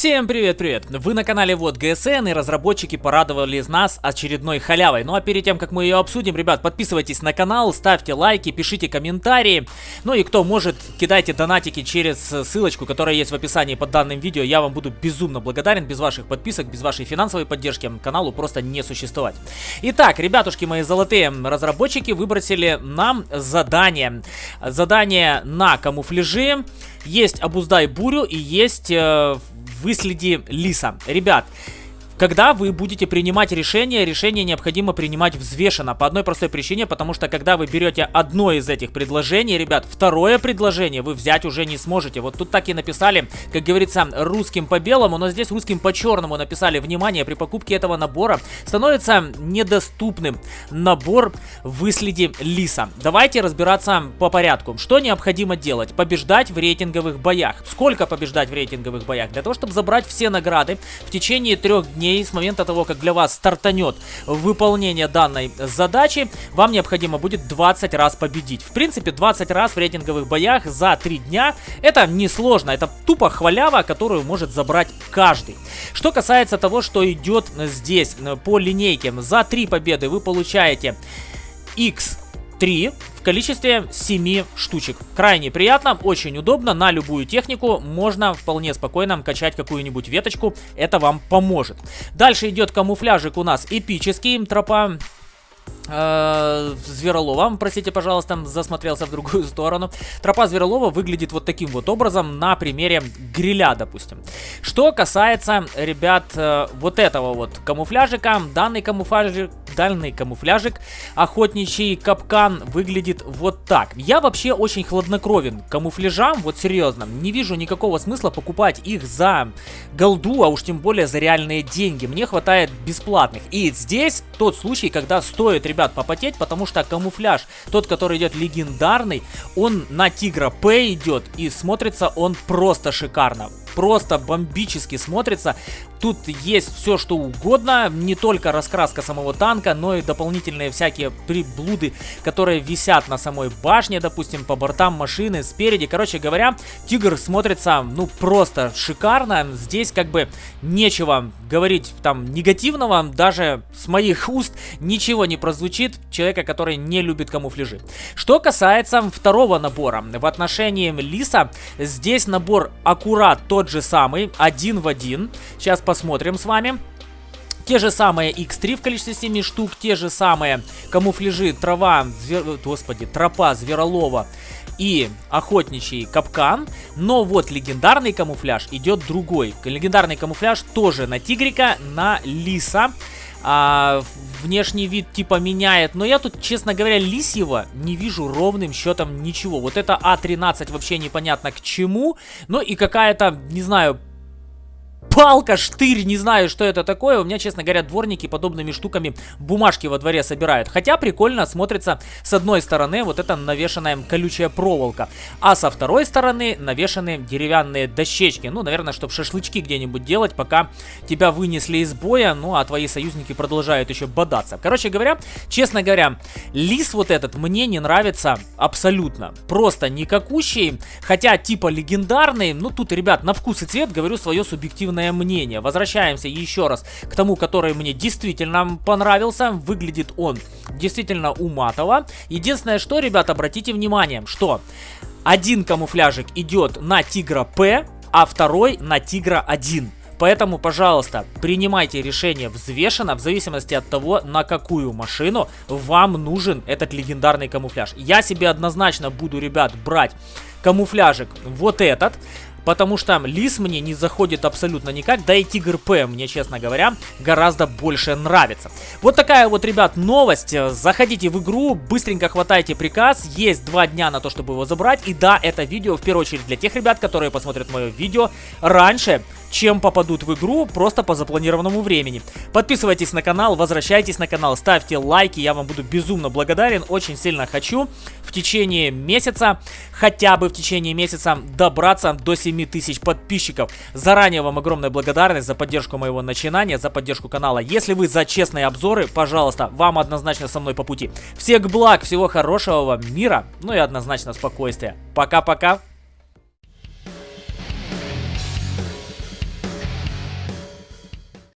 Всем привет-привет! Вы на канале Вот ГСН и разработчики порадовали нас очередной халявой. Ну а перед тем, как мы ее обсудим, ребят, подписывайтесь на канал, ставьте лайки, пишите комментарии. Ну и кто может, кидайте донатики через ссылочку, которая есть в описании под данным видео. Я вам буду безумно благодарен. Без ваших подписок, без вашей финансовой поддержки каналу просто не существовать. Итак, ребятушки мои золотые разработчики выбросили нам задание. Задание на камуфляжи. Есть обуздай бурю и есть... Э, выследи лиса. Ребят, когда вы будете принимать решение, решение необходимо принимать взвешенно. По одной простой причине, потому что когда вы берете одно из этих предложений, ребят, второе предложение вы взять уже не сможете. Вот тут так и написали, как говорится, русским по белому, но здесь русским по черному написали. Внимание, при покупке этого набора становится недоступным набор выследи лиса. Давайте разбираться по порядку. Что необходимо делать? Побеждать в рейтинговых боях. Сколько побеждать в рейтинговых боях? Для того, чтобы забрать все награды в течение трех дней дней с момента того, как для вас стартанет выполнение данной задачи, вам необходимо будет 20 раз победить. В принципе, 20 раз в рейтинговых боях за 3 дня это несложно, это тупо хвалява, которую может забрать каждый. Что касается того, что идет здесь по линейке, за 3 победы вы получаете X3 в количестве 7 штучек. Крайне приятно, очень удобно, на любую технику можно вполне спокойно качать какую-нибудь веточку, это вам поможет. Дальше идет камуфляжик у нас эпический, тропа э, Зверолова, простите, пожалуйста, засмотрелся в другую сторону. Тропа Зверолова выглядит вот таким вот образом на примере гриля, допустим. Что касается, ребят, э, вот этого вот камуфляжика, данный камуфляжик специальный камуфляжик. Охотничий капкан выглядит вот так. Я вообще очень хладнокровен камуфляжам, вот серьезно. Не вижу никакого смысла покупать их за голду, а уж тем более за реальные деньги. Мне хватает бесплатных. И здесь тот случай, когда стоит, ребят, попотеть, потому что камуфляж, тот, который идет легендарный, он на Тигра П идет и смотрится он просто шикарно просто бомбически смотрится. Тут есть все, что угодно, не только раскраска самого танка, но и дополнительные всякие приблуды, которые висят на самой башне, допустим, по бортам машины, спереди. Короче говоря, Тигр смотрится, ну, просто шикарно. Здесь как бы нечего говорить там негативного, даже с моих уст ничего не прозвучит человека, который не любит камуфляжи. Что касается второго набора, в отношении Лиса, здесь набор аккурат тот же самый, один в один. Сейчас посмотрим с вами. Те же самые X3 в количестве 7 штук, те же самые камуфляжи, трава, звер... господи, тропа Зверолова и охотничий капкан. Но вот легендарный камуфляж идет другой. Легендарный камуфляж тоже на тигрика, на лиса. А, внешний вид типа меняет. Но я тут, честно говоря, лисьего не вижу ровным счетом ничего. Вот это А13 вообще непонятно к чему. Ну и какая-то, не знаю, палка, штырь, не знаю, что это такое. У меня, честно говоря, дворники подобными штуками бумажки во дворе собирают. Хотя прикольно смотрится с одной стороны вот эта навешенная колючая проволока, а со второй стороны навешаны деревянные дощечки. Ну, наверное, чтобы шашлычки где-нибудь делать, пока тебя вынесли из боя, ну, а твои союзники продолжают еще бодаться. Короче говоря, честно говоря, лис вот этот мне не нравится абсолютно. Просто никакущий, хотя типа легендарный. Ну, тут, ребят, на вкус и цвет говорю свое субъективное собственное мнение. Возвращаемся еще раз к тому, который мне действительно понравился. Выглядит он действительно уматово. Единственное, что, ребят, обратите внимание, что один камуфляжик идет на Тигра П, а второй на Тигра 1. Поэтому, пожалуйста, принимайте решение взвешенно, в зависимости от того, на какую машину вам нужен этот легендарный камуфляж. Я себе однозначно буду, ребят, брать камуфляжик вот этот. Потому что Лис мне не заходит абсолютно никак, да и Тигр П мне, честно говоря, гораздо больше нравится. Вот такая вот, ребят, новость. Заходите в игру, быстренько хватайте приказ, есть два дня на то, чтобы его забрать. И да, это видео в первую очередь для тех ребят, которые посмотрят мое видео раньше, чем попадут в игру просто по запланированному времени. Подписывайтесь на канал, возвращайтесь на канал, ставьте лайки, я вам буду безумно благодарен, очень сильно хочу в течение месяца, хотя бы в течение месяца добраться до 7000 подписчиков. Заранее вам огромная благодарность за поддержку моего начинания, за поддержку канала. Если вы за честные обзоры, пожалуйста, вам однозначно со мной по пути. Всех благ, всего хорошего вам мира, ну и однозначно спокойствия. Пока-пока.